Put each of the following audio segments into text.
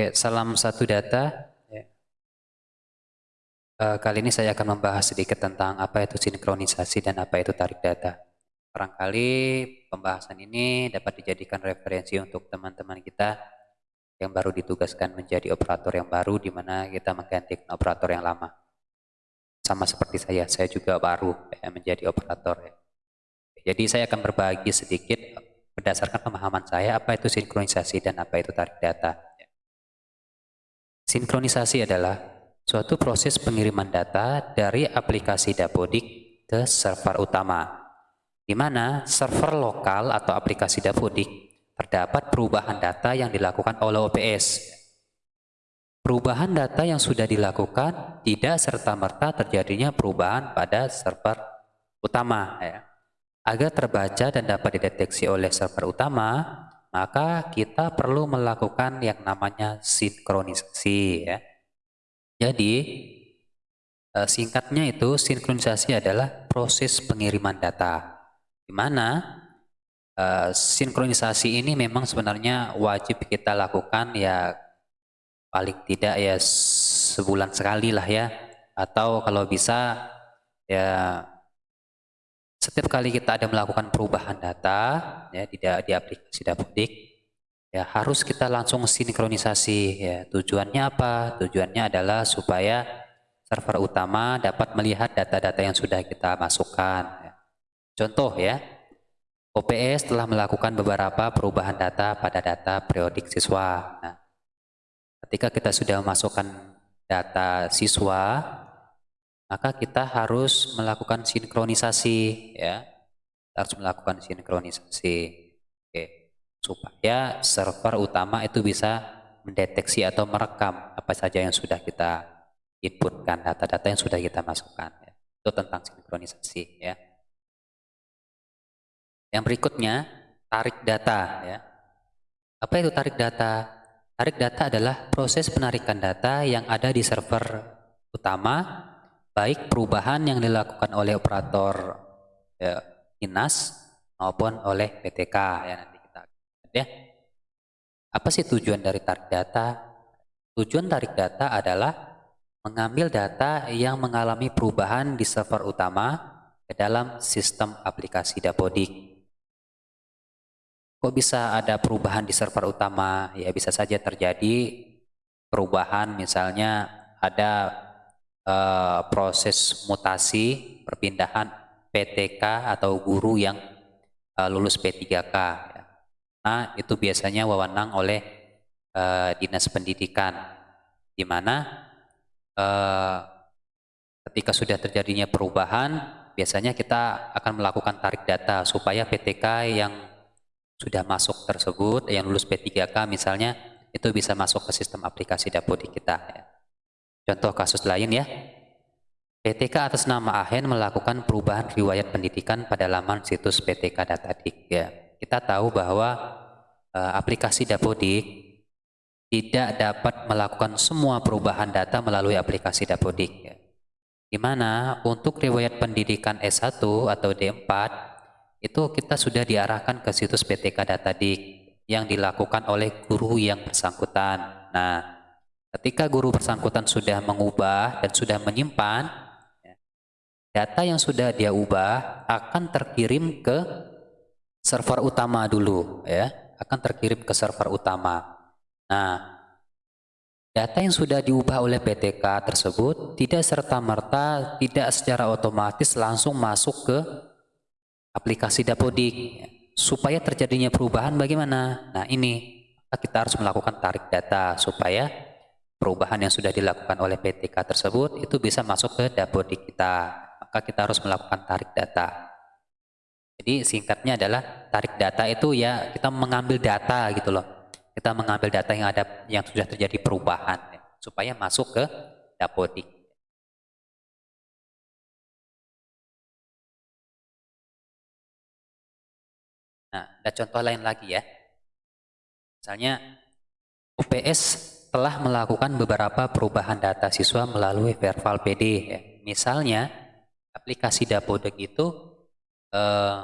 Oke, salam satu data. Ya. Uh, kali ini saya akan membahas sedikit tentang apa itu sinkronisasi dan apa itu tarik data. Barangkali pembahasan ini dapat dijadikan referensi untuk teman-teman kita yang baru ditugaskan menjadi operator yang baru di mana kita menggantikan operator yang lama. Sama seperti saya, saya juga baru ya, menjadi operator. Ya. Jadi saya akan berbagi sedikit berdasarkan pemahaman saya apa itu sinkronisasi dan apa itu tarik data. Sinkronisasi adalah suatu proses pengiriman data dari aplikasi Dapodik ke server utama, di mana server lokal atau aplikasi Dapodik terdapat perubahan data yang dilakukan oleh OPS. Perubahan data yang sudah dilakukan tidak serta-merta terjadinya perubahan pada server utama. Ya. Agar terbaca dan dapat dideteksi oleh server utama, maka kita perlu melakukan yang namanya sinkronisasi ya. Jadi eh, singkatnya itu sinkronisasi adalah proses pengiriman data di mana uh, sinkronisasi ini memang sebenarnya wajib kita lakukan ya paling tidak ya sebulan sekali lah ya atau kalau bisa ya setiap kali kita ada melakukan perubahan data ya di, di aplikasi Dapodik ya harus kita langsung sinkronisasi ya tujuannya apa tujuannya adalah supaya server utama dapat melihat data-data yang sudah kita masukkan ya. contoh ya OPS telah melakukan beberapa perubahan data pada data periodik siswa nah, ketika kita sudah memasukkan data siswa maka kita harus melakukan sinkronisasi ya. Kita harus melakukan sinkronisasi. Oke. Supaya server utama itu bisa mendeteksi atau merekam apa saja yang sudah kita inputkan data-data yang sudah kita masukkan ya. itu tentang sinkronisasi ya. Yang berikutnya tarik data ya. Apa itu tarik data? Tarik data adalah proses penarikan data yang ada di server utama baik perubahan yang dilakukan oleh operator ya, INAS maupun oleh PTK ya nanti kita ya. Apa sih tujuan dari tarik data? Tujuan tarik data adalah mengambil data yang mengalami perubahan di server utama ke dalam sistem aplikasi Dapodik. Kok bisa ada perubahan di server utama? Ya bisa saja terjadi perubahan misalnya ada uh, proses mutasi perpindahan PTK atau guru yang uh, lulus P3K. Ya. Nah, itu biasanya wewenang oleh uh, Dinas Pendidikan, di mana ketika sudah terjadinya perubahan, biasanya kita akan melakukan tarik data supaya PTK yang sudah masuk tersebut, yang lulus P3K misalnya, itu bisa masuk ke sistem aplikasi Dapodik kita. Ya. Contoh kasus lain ya. PTK atas nama Ahen melakukan perubahan riwayat pendidikan pada laman situs PTK Datadik. Ya, kita tahu bahwa uh, aplikasi Dapodik tidak dapat melakukan semua perubahan data melalui aplikasi Dapodik. Ya. Di mana untuk riwayat pendidikan S1 atau D4 itu kita sudah diarahkan ke situs PTK Datadik yang dilakukan oleh guru yang bersangkutan. Nah, Ketika guru bersangkutan sudah mengubah dan sudah menyimpan, ya, data yang sudah dia ubah akan terkirim ke server utama dulu, ya, akan terkirim ke server utama. Nah, data yang sudah diubah oleh PTK tersebut tidak serta-merta, tidak secara otomatis langsung masuk ke aplikasi Dapodik. Ya. Supaya terjadinya perubahan bagaimana? Nah ini, kita harus melakukan tarik data supaya perubahan yang sudah dilakukan oleh PTK tersebut itu bisa masuk ke Dapodik kita. Maka kita harus melakukan tarik data. Jadi singkatnya adalah tarik data itu ya kita mengambil data gitu loh. Kita mengambil data yang ada yang sudah terjadi perubahan ya, supaya masuk ke Dapodik. Nah, ada contoh lain lagi ya. Misalnya UPS telah melakukan beberapa perubahan data siswa melalui verbal PD. Ya. Misalnya, aplikasi Dapodek itu eh,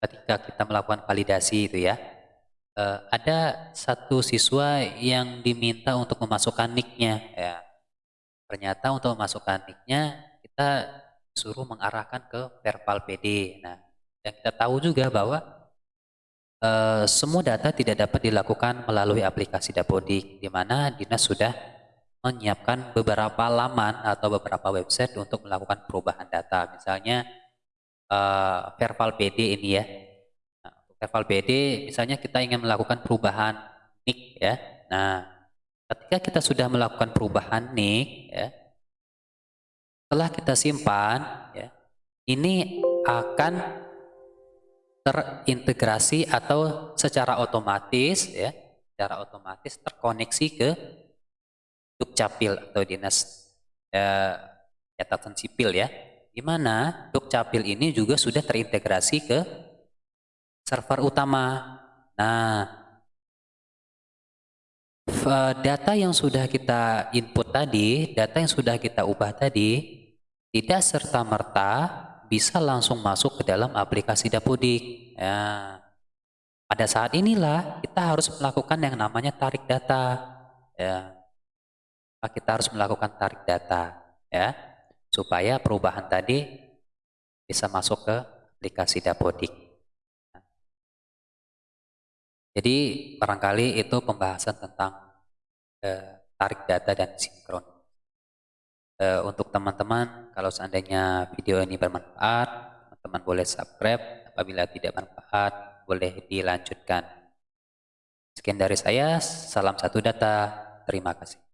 ketika kita melakukan validasi itu ya, uh, ada satu siswa yang diminta untuk memasukkan nicknya ya ternyata untuk memasukkan nicknya kita suruh mengarahkan ke verbal PD nah yang kita tahu juga bahwa uh, semua data tidak dapat dilakukan melalui aplikasi Dapodik di mana dinas sudah menyiapkan beberapa laman atau beberapa website untuk melakukan perubahan data misalnya uh, verbal PD ini ya level BD misalnya kita ingin melakukan perubahan nick ya. Nah, ketika kita sudah melakukan perubahan nick ya, setelah kita simpan ya, ini akan terintegrasi atau secara otomatis ya, secara otomatis terkoneksi ke Dukcapil atau Dinas ya, Catatan Sipil ya. Di mana Dukcapil ini juga sudah terintegrasi ke server utama. Nah, data yang sudah kita input tadi, data yang sudah kita ubah tadi, tidak serta-merta bisa langsung masuk ke dalam aplikasi Dapodik. Ya. Pada saat inilah kita harus melakukan yang namanya tarik data. Ya. Kita harus melakukan tarik data, ya, supaya perubahan tadi bisa masuk ke aplikasi Dapodik. Jadi barangkali itu pembahasan tentang eh, tarik data dan sinkron. Eh, untuk teman-teman, kalau seandainya video ini bermanfaat, teman-teman boleh subscribe. Apabila tidak bermanfaat, boleh dilanjutkan. Sekian dari saya, salam satu data, terima kasih.